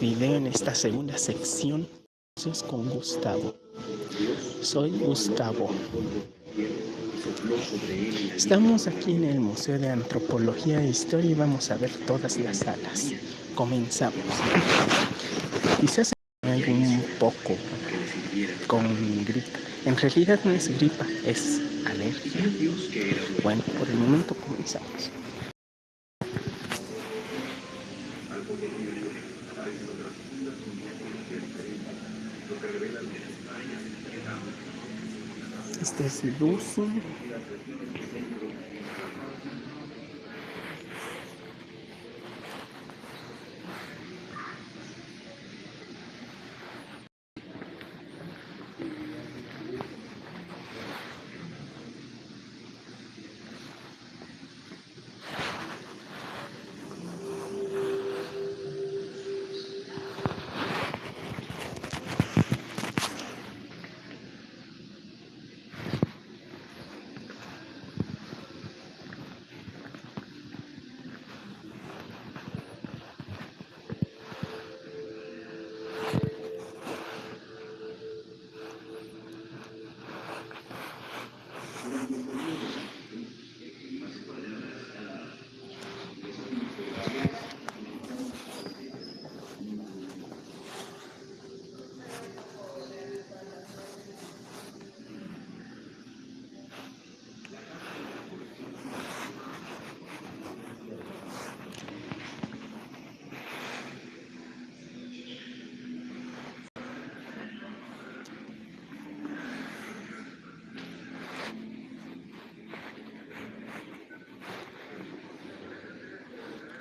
video en esta segunda sección con Gustavo. Soy Gustavo. Estamos aquí en el Museo de Antropología e Historia y vamos a ver todas las salas. Comenzamos. Quizás hay un poco con gripa. En realidad no es gripa, es alergia. Bueno, por el momento comenzamos. Este es Lucy.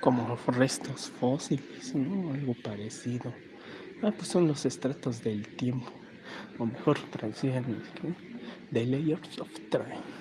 Como restos fósiles, ¿no? Algo parecido. Ah, pues son los estratos del tiempo, o mejor traducido The Layers of Time.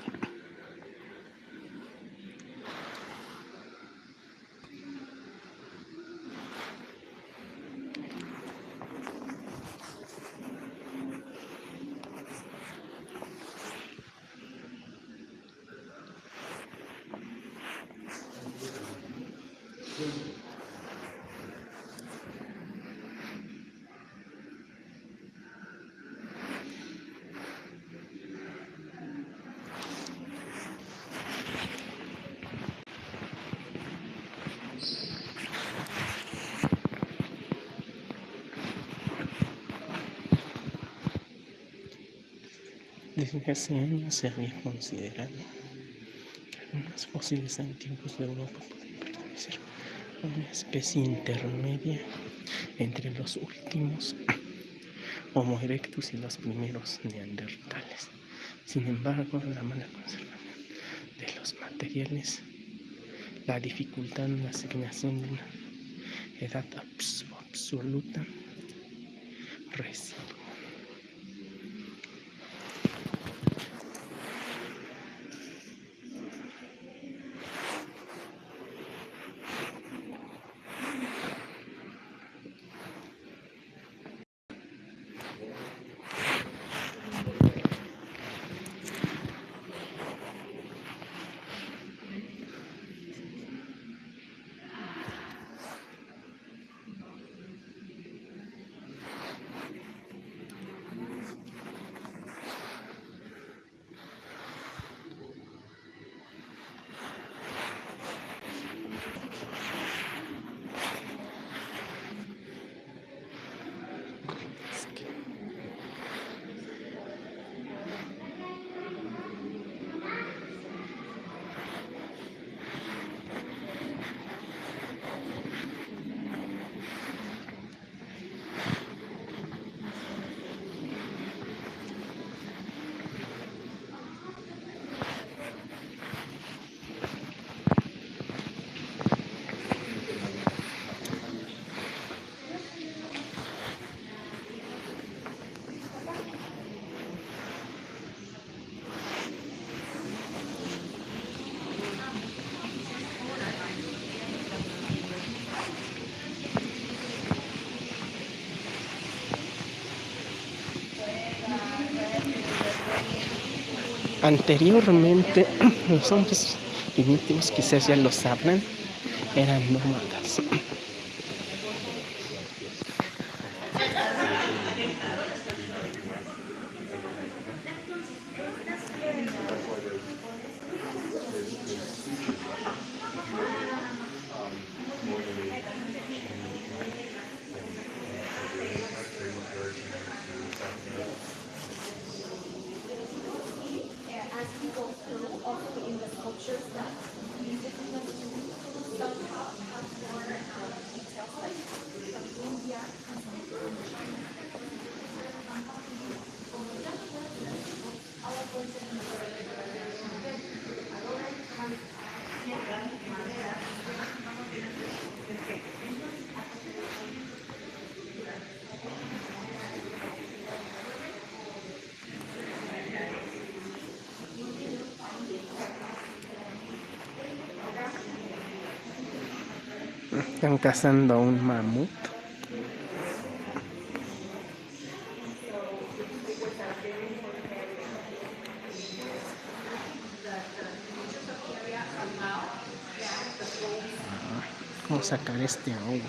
Hace años se había considerado que algunos fósiles antiguos de Europa pueden pertenecer a una especie intermedia entre los últimos Homo erectus y los primeros neandertales. Sin embargo, la mala conservación de los materiales, la dificultad en la asignación de una edad absoluta, recibe Anteriormente, los hombres primitivos, quizás ya lo sabrán, eran nómadas. Cazando un mamut. A sacar este agua.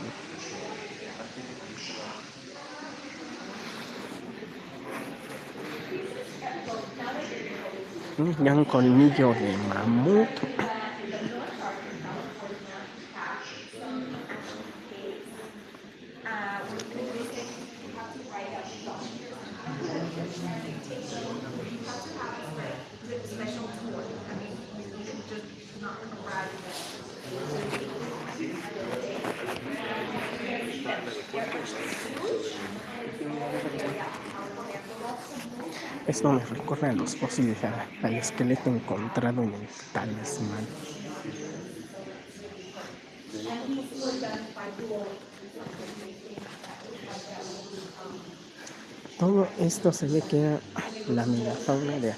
Ya un colmillo de mamut. A los fósiles, al esqueleto encontrado en el talismán. Todo esto se ve que era la megafauna de,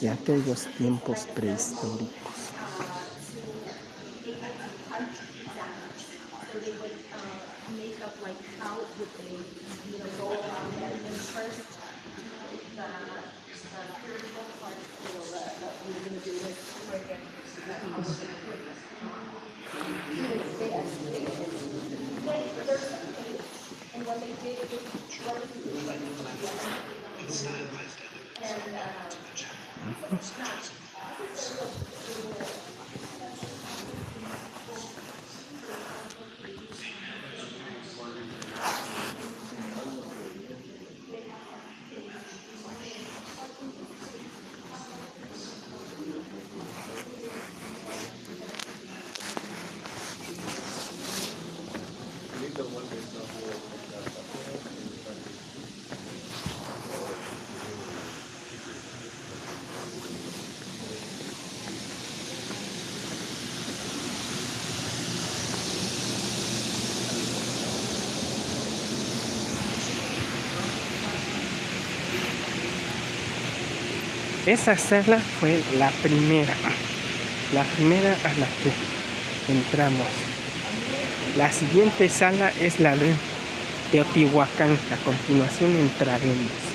de aquellos tiempos prehistóricos. Esa sala fue la primera, la primera a la que entramos. La siguiente sala es la de Teotihuacán. A continuación entraremos.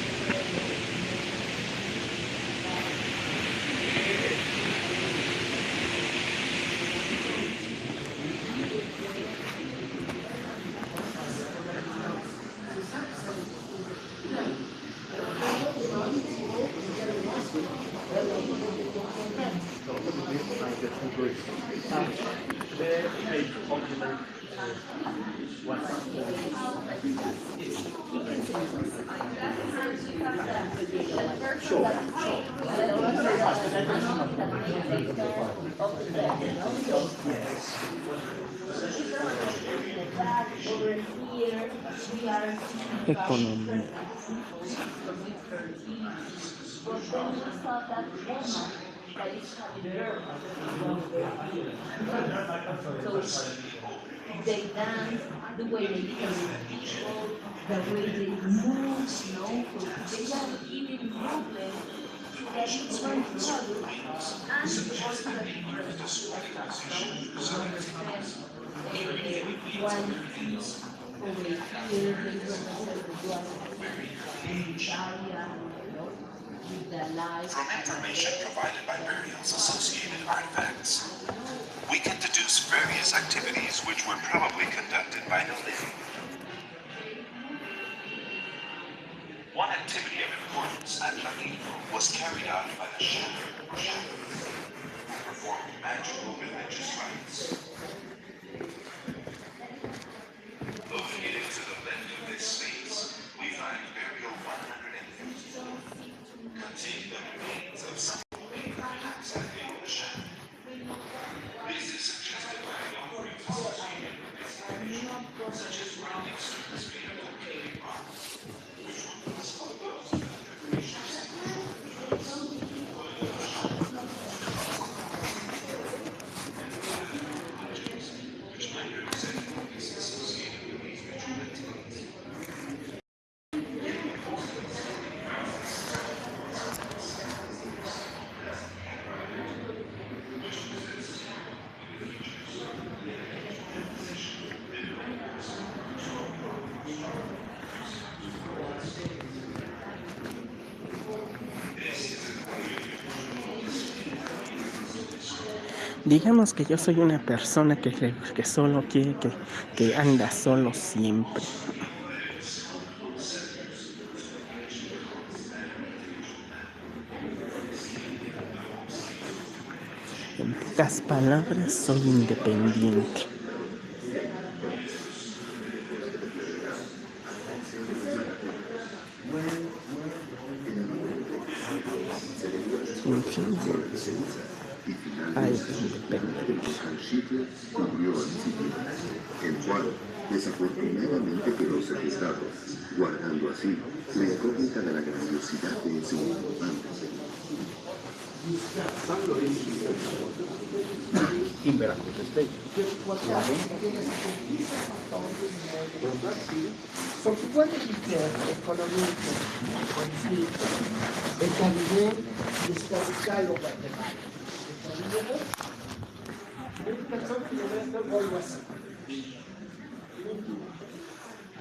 They dance, the way they carry people, the way they move, you know, they have even movement that is very good. And also the people that one piece over here, they represent the blood and Italia, you know, with the light. From information provided by burials associated artifacts, we can deduce various activities which were probably conducted by the living. One activity of importance at Lamino was carried out by the Shadow, who performed magical religious rites. See? Digamos que yo soy una persona que, que solo quiere que, que anda solo siempre. En pocas palabras, soy independiente. En fin, hay independencia. cubrió al sitio, el cual guardando así la incógnita de la grandiosidad de ese importante Veracruz State. El Guatemala? Persona que algo así.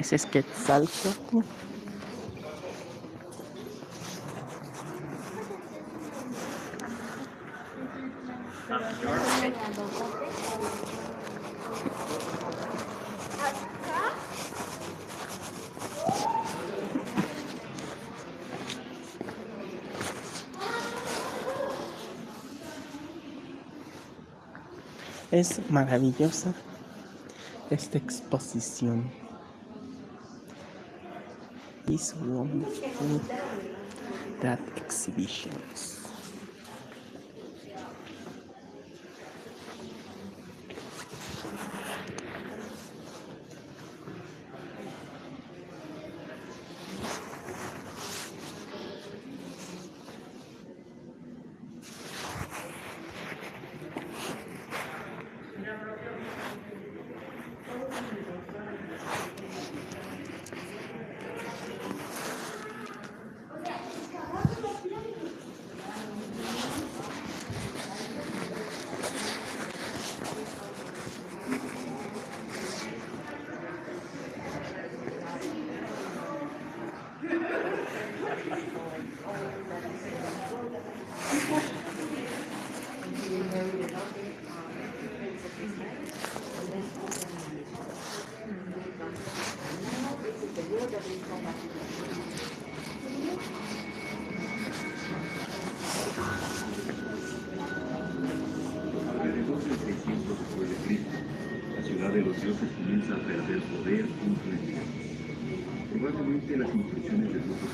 Ese es Quetzalcoatl. Es maravillosa esta exposición. his warm food that exhibitions. Alrededor del 600 después de Cristo, la ciudad de los dioses comienza a perder poder junto a día. Probablemente las instrucciones de grupos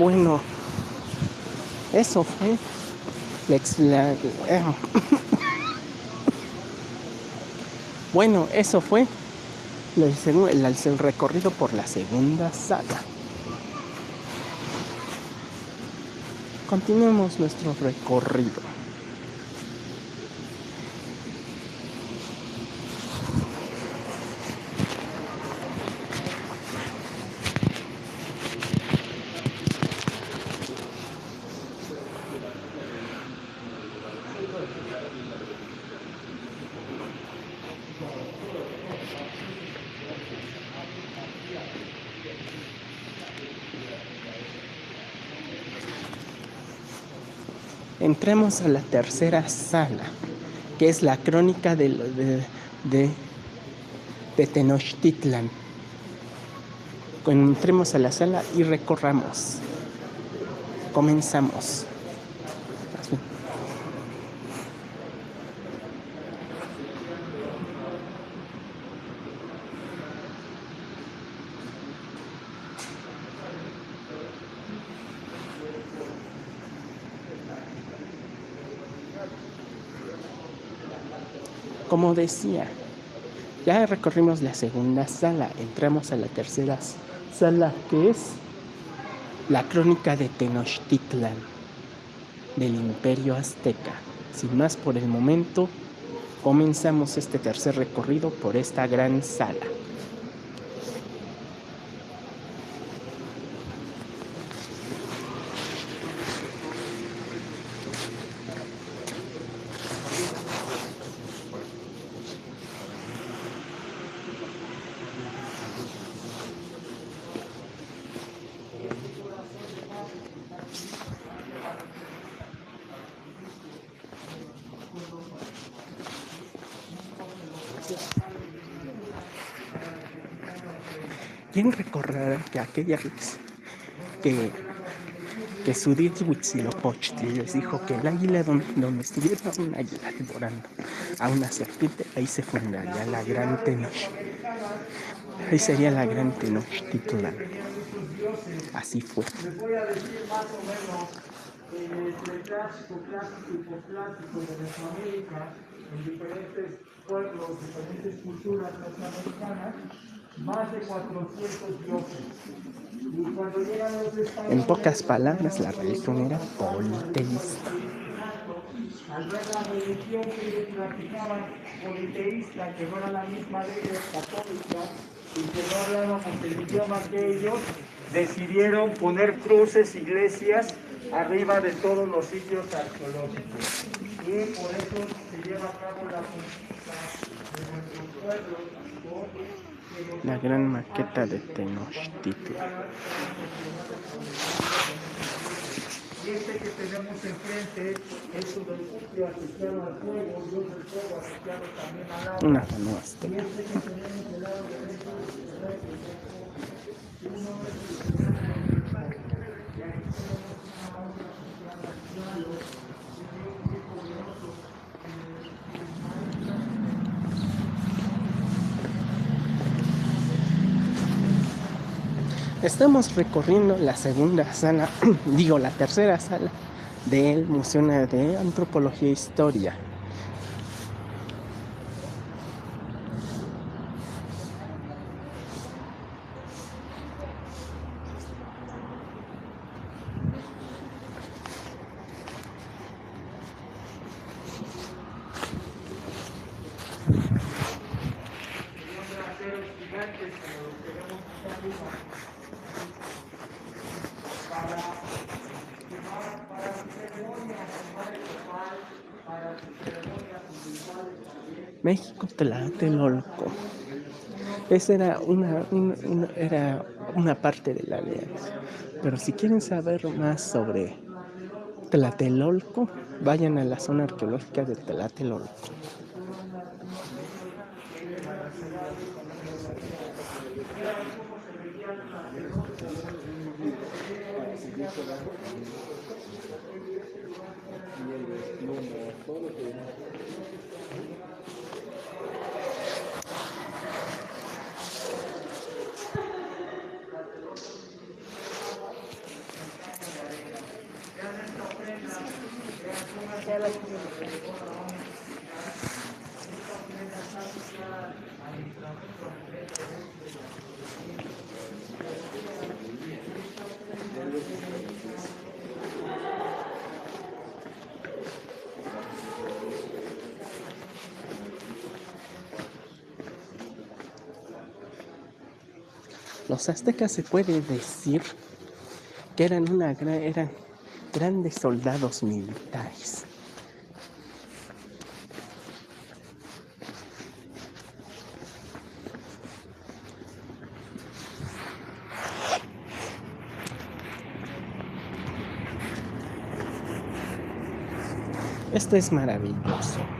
Bueno, eso fue eh. Bueno, eso fue el, recorrido por la segunda sala. Continuemos nuestro recorrido. Entremos a la tercera sala. que es la crónica de, de, de Tenochtitlan. Entremos a la sala y recorramos. Comenzamos. Como decía, ya recorrimos la segunda sala, entramos a la tercera sala que es la crónica de Tenochtitlan del Imperio Azteca. Sin más por el momento, comenzamos este tercer recorrido por esta gran sala. ¿Quién recordará que aquella vez que, que Sudit Huitzilopochtli les dijo que el águila donde, donde estuviera un águila devorando a una serpiente, ahí se fundaría la gran Tenoch. Ahí sería la gran Tenochtitlan. Así fue. Eh, el clásico, clásico y posclásico de Mesoamérica, en diferentes pueblos, diferentes culturas mesoamericanas, más de 400 dioses. Y cuando llegan los españoles, En pocas palabras, la religión era politeísta. al ver la religión que ellos practicaban politeísta, que no era la misma de ellos, católica, y que no hablábamos el idioma que ellos, decidieron poner cruces, iglesias, arriba de todos los sitios arqueológicos. Y por eso se lleva a cabo la conquista de nuestros pueblos por La gran maqueta de Tenochtitlan. Y este que tenemos enfrente es un refugio asociado al fuego, Dios del fuego asociado también al agua. Una canoa azteca. Y este que tenemos del lado derecho Estamos recorriendo la segunda sala, digo la tercera sala del Museo de Antropología e Historia. México Tlatelolco. Esa era una, era una parte de la alianza. Pero si quieren saber más sobre Tlatelolco, vayan a la zona arqueológica de Tlatelolco. Los aztecas se puede decir que eran, una, gra- eran grandes soldados militares. Esto es maravilloso.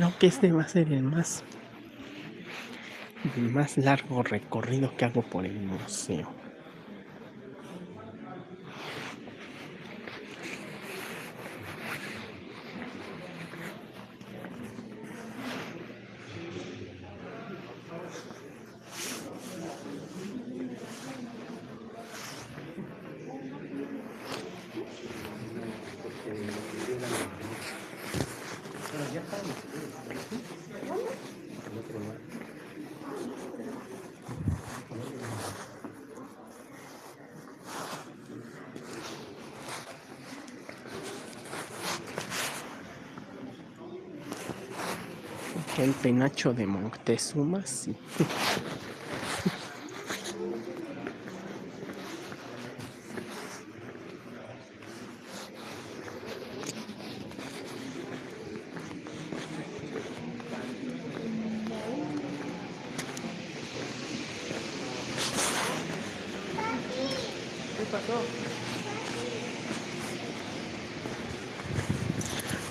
Creo que este va a ser el más el más largo recorrido que hago por el museo. El penacho de Moctezuma, sí.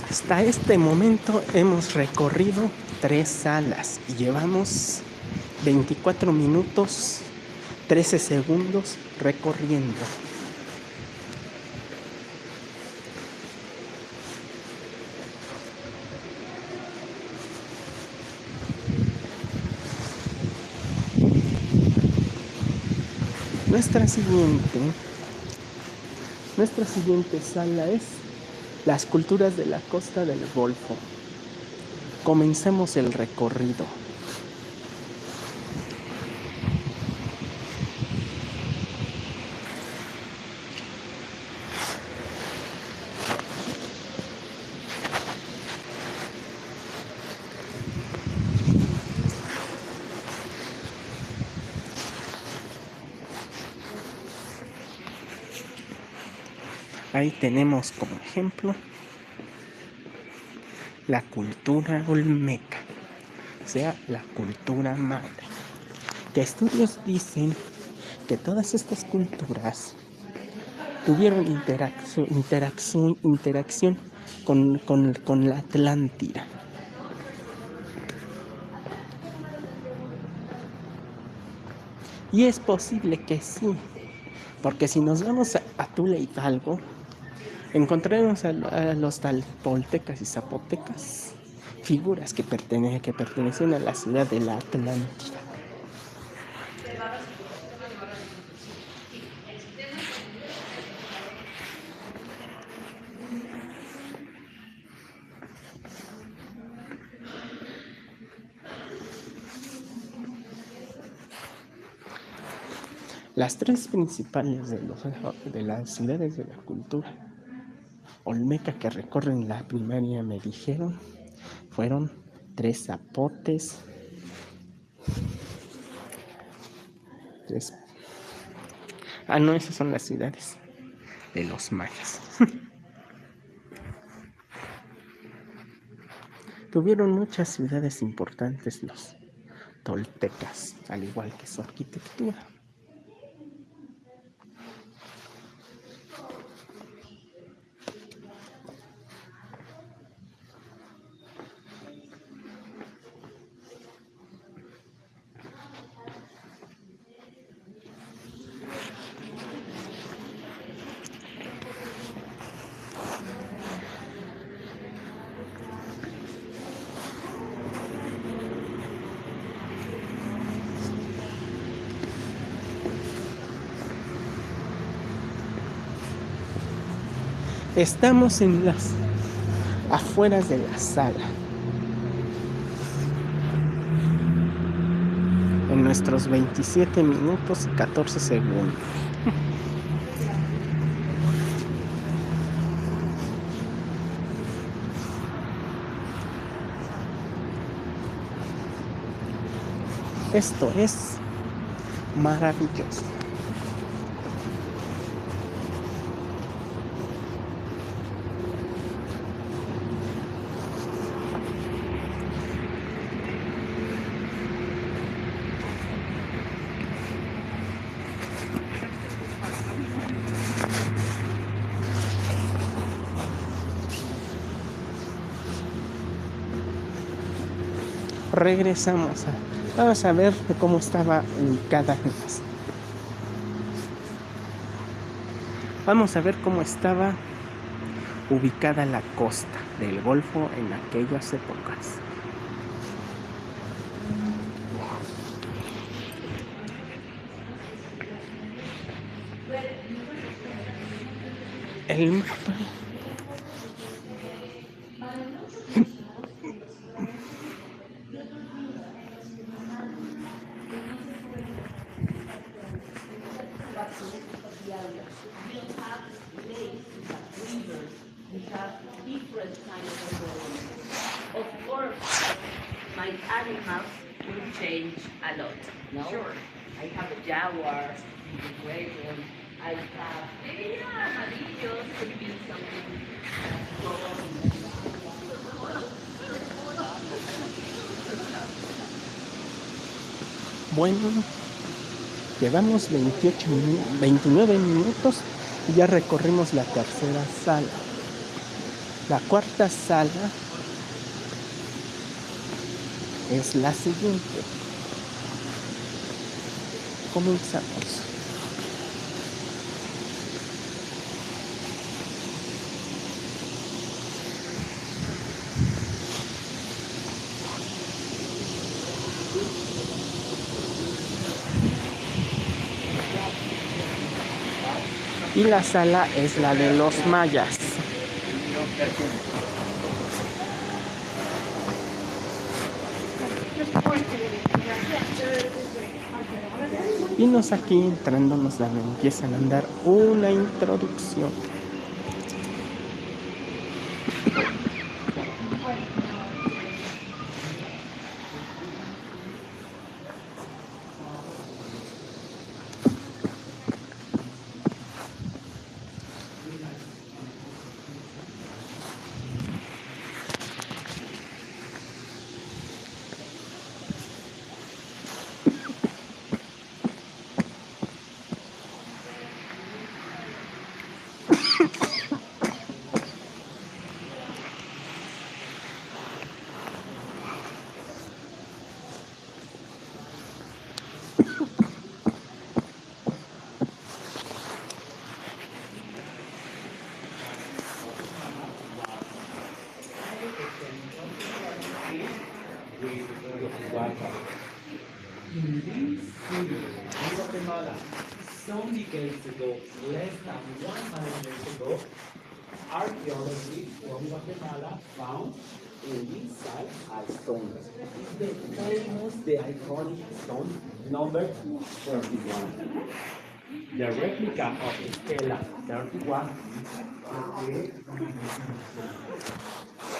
Hasta este momento hemos recorrido tres salas y llevamos 24 minutos 13 segundos recorriendo. Nuestra siguiente, nuestra siguiente sala es las culturas de la costa del Golfo. Comencemos el recorrido. Ahí tenemos como ejemplo la cultura olmeca, o sea, la cultura madre. Que estudios dicen que todas estas culturas tuvieron interacción, interacción, interacción con, con, con la Atlántida. Y es posible que sí, porque si nos vamos a, a Tula Hidalgo, encontraremos a, a los talpoltecas y zapotecas, figuras que, pertene, pertenecen a la ciudad de la Atlántida. Las tres principales de, los, de las ciudades de la cultura olmeca que recorren la primaria me dijeron fueron tres zapotes, tres... Ah, no, esas son las ciudades de los mayas. Tuvieron muchas ciudades importantes los toltecas, al igual que su arquitectura. Estamos en las afueras de la sala. En nuestros 27 minutos y 14 segundos. Esto es maravilloso. Regresamos a, vamos a ver cómo estaba ubicada vamos a ver cómo estaba ubicada la costa del Golfo en aquellas épocas. El mapa llevamos 28 29 minutos y ya recorrimos la tercera sala. La cuarta sala es la siguiente. Comenzamos. Y la sala es la de los mayas. Y nos aquí entrando nos empiezan a dar una introducción. Guatemala found in this site a stone. It's the famous, the iconic stone number 31. The replica of Stella 31 okay.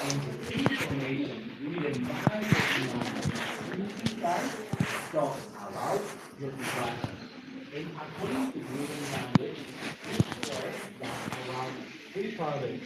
and the information identify talks about the design. And according to language, that around Father,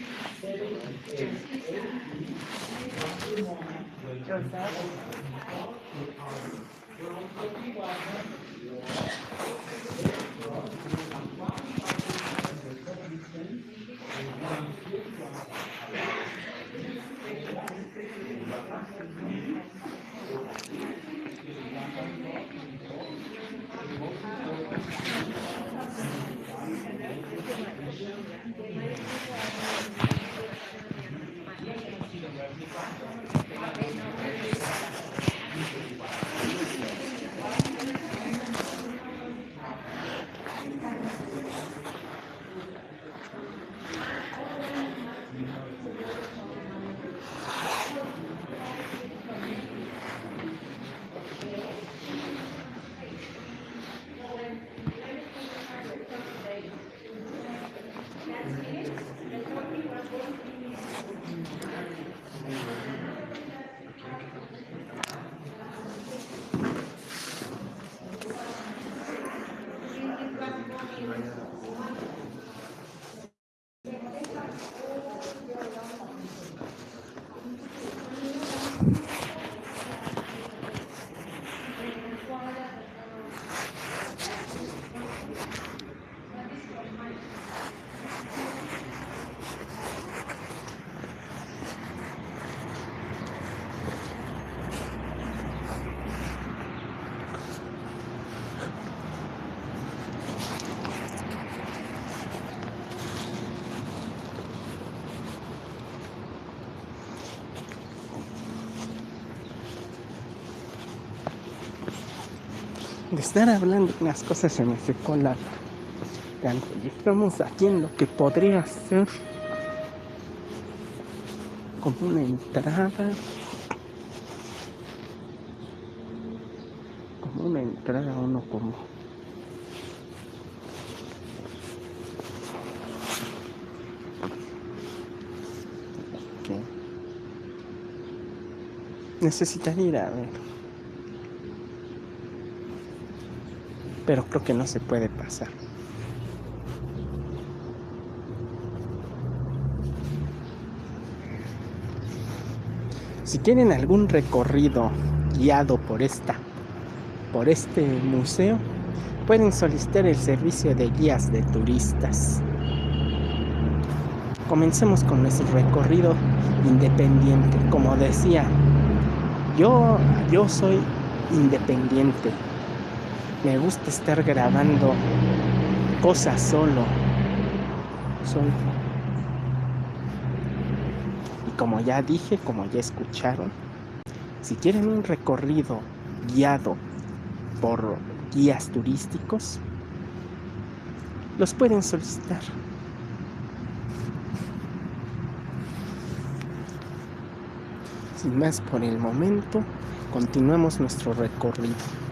de estar hablando unas cosas se me secó la garganta. Estamos aquí en lo que podría ser como una entrada. Como una entrada uno como. ¿Qué? Necesitaría ir a ver. Pero creo que no se puede pasar. Si quieren algún recorrido guiado por esta, por este museo, pueden solicitar el servicio de guías de turistas. Comencemos con nuestro recorrido independiente. Como decía, yo, yo soy independiente. Me gusta estar grabando cosas solo. Solo. Y como ya dije, como ya escucharon, si quieren un recorrido guiado por guías turísticos, los pueden solicitar. Sin más por el momento, continuemos nuestro recorrido.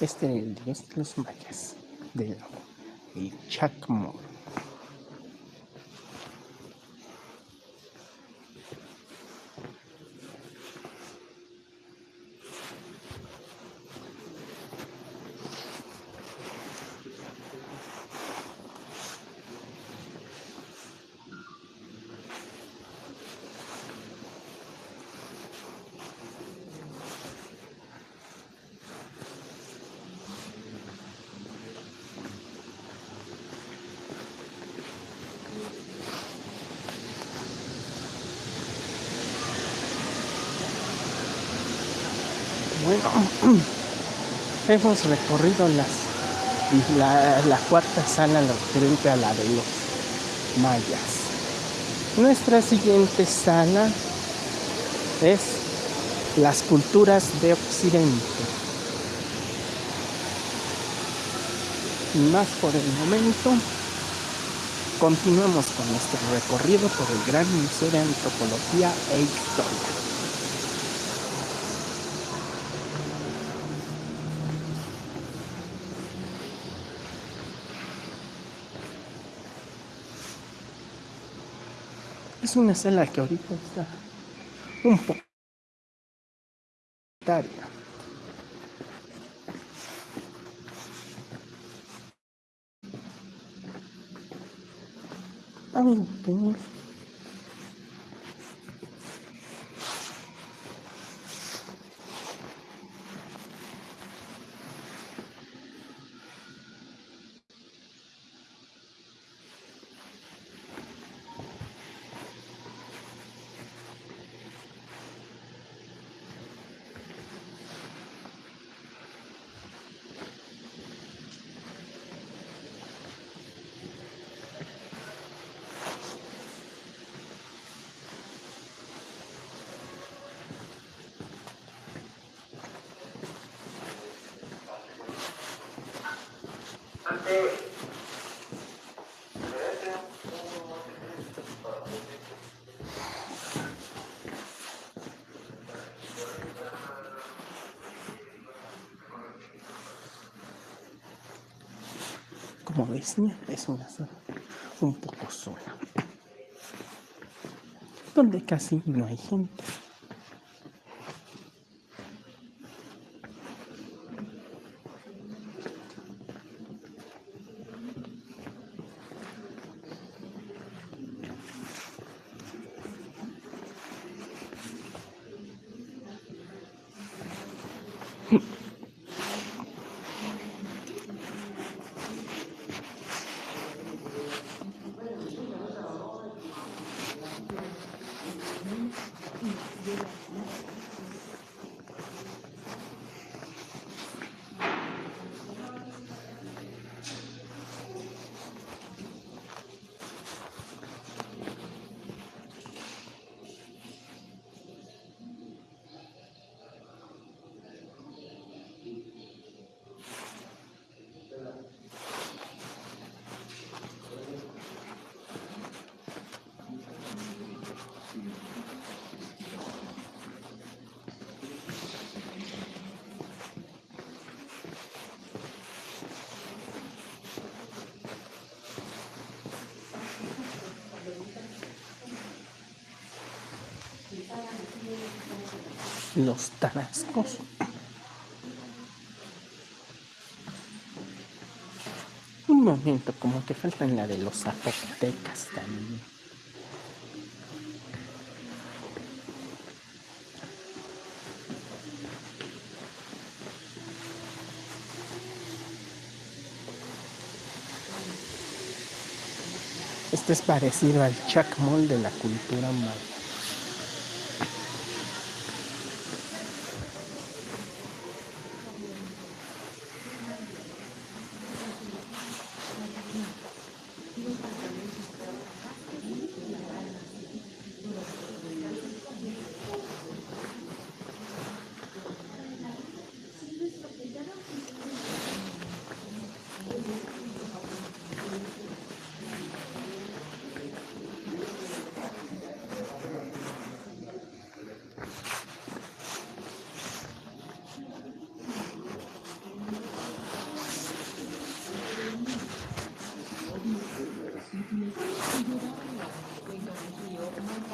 Este es el dios de los mayas, del el Chacmor. Hemos recorrido las, la, cuarta sala referente a la de los mayas. Nuestra siguiente sala es las culturas de Occidente. Sin más por el momento, continuamos con nuestro recorrido por el Gran Museo de Antropología e Historia. Una sala que ahorita está un poco Como ves, es una zona un poco sola, donde casi no hay gente. Los tarascos. Un momento, como que faltan la de los zapotecas también. Este es parecido al chacmol de la cultura maya.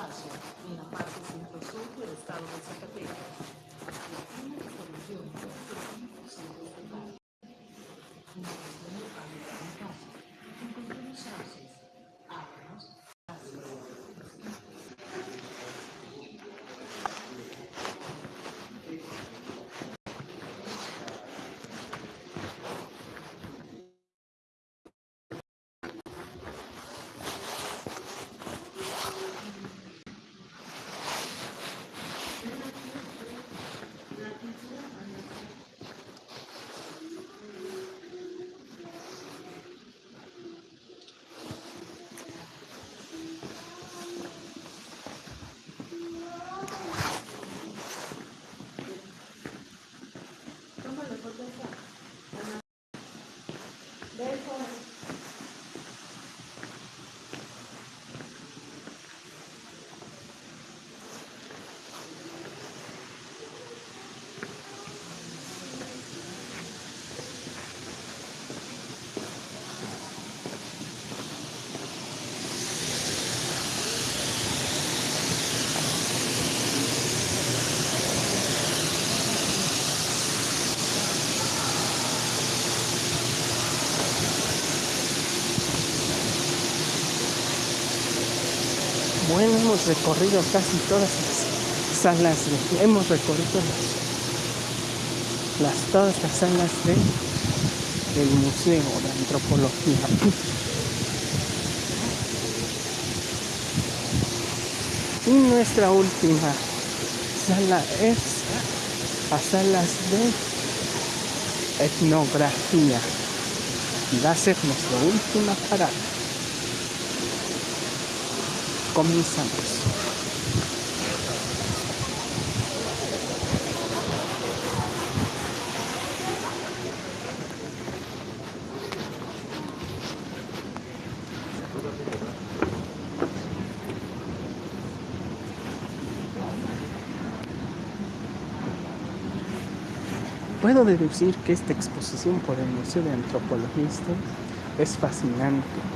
viagem. Minha parte de infraestrutura estava estado de Zacatecas. Hemos recorrido casi todas las salas, de, hemos recorrido las, las, todas las salas de, del Museo de Antropología. Y nuestra última sala es a salas de etnografía. Y va a ser nuestra última parada comenzamos. Puedo deducir que esta exposición por el Museo de Antropología Es fascinante.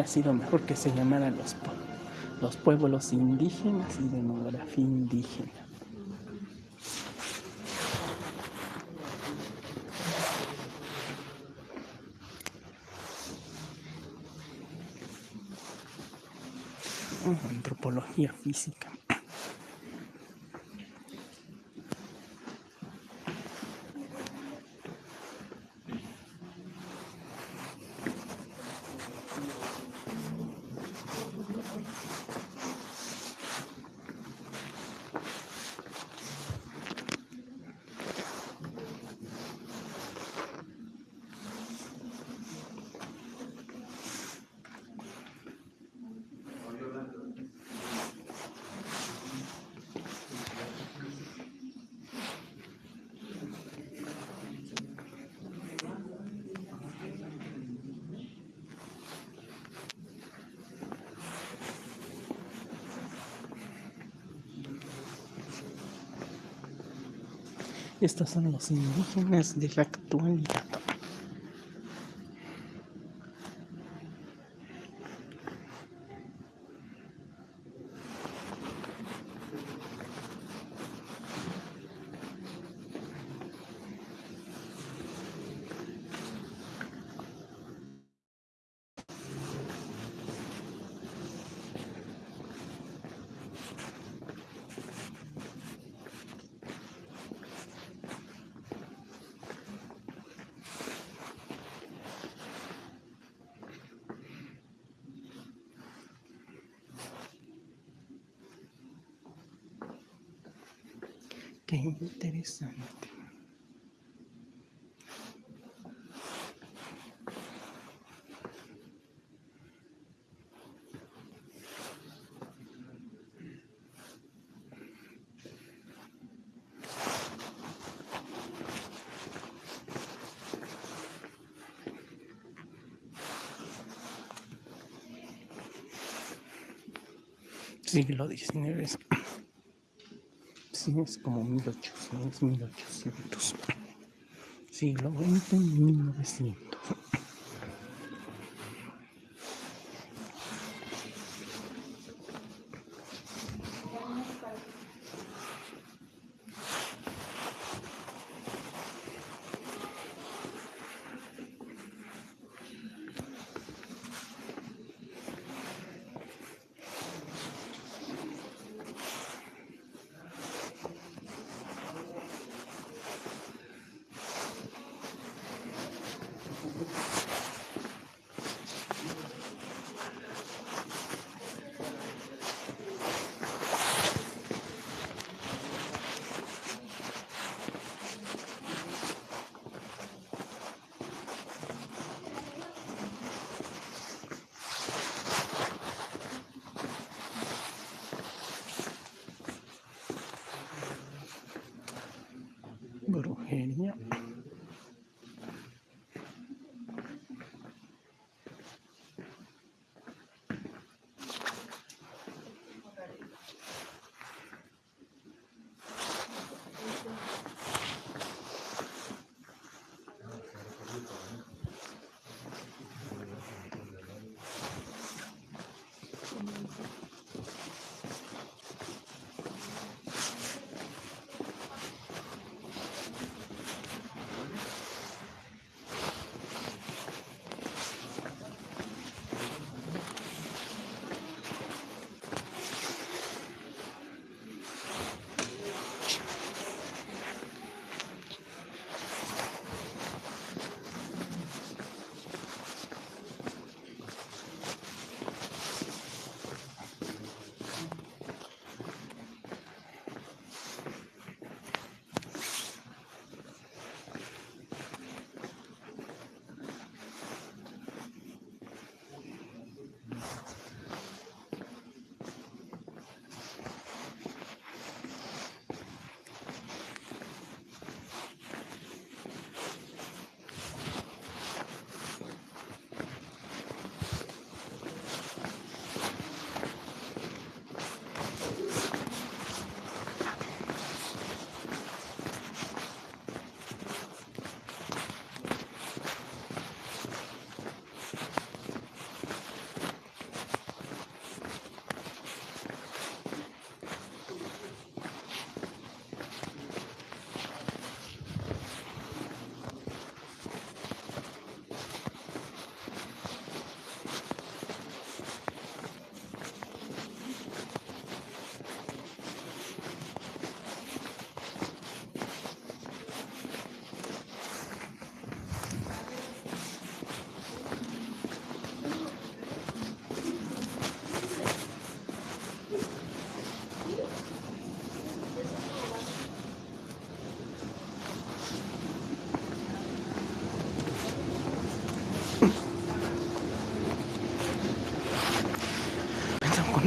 Hubiera sido mejor que se llamaran los, los pueblos indígenas y demografía indígena. Antropología física. Estos son los indígenas de la Qué interesante. Siglo XIX. Sí, es como 1800, 1800. Siglo XX, 1900. in here.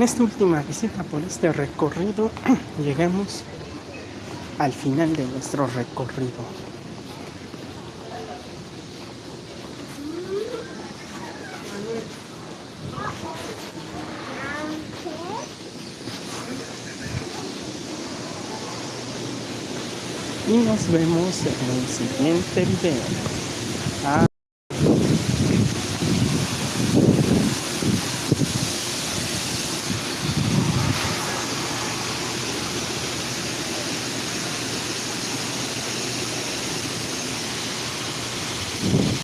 Con esta última visita por este recorrido llegamos al final de nuestro recorrido. Y nos vemos en el siguiente video.